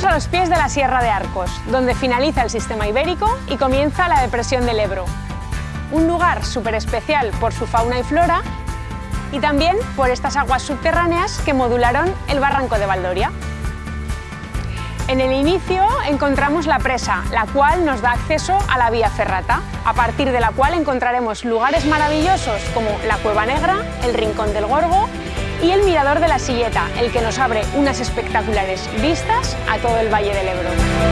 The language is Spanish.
los pies de la Sierra de Arcos, donde finaliza el sistema ibérico y comienza la depresión del Ebro. Un lugar súper especial por su fauna y flora y también por estas aguas subterráneas que modularon el barranco de Valdoria. En el inicio encontramos la presa, la cual nos da acceso a la vía ferrata, a partir de la cual encontraremos lugares maravillosos como la Cueva Negra, el Rincón del Gorgo Mirador de la Silleta, el que nos abre unas espectaculares vistas a todo el Valle del Ebro.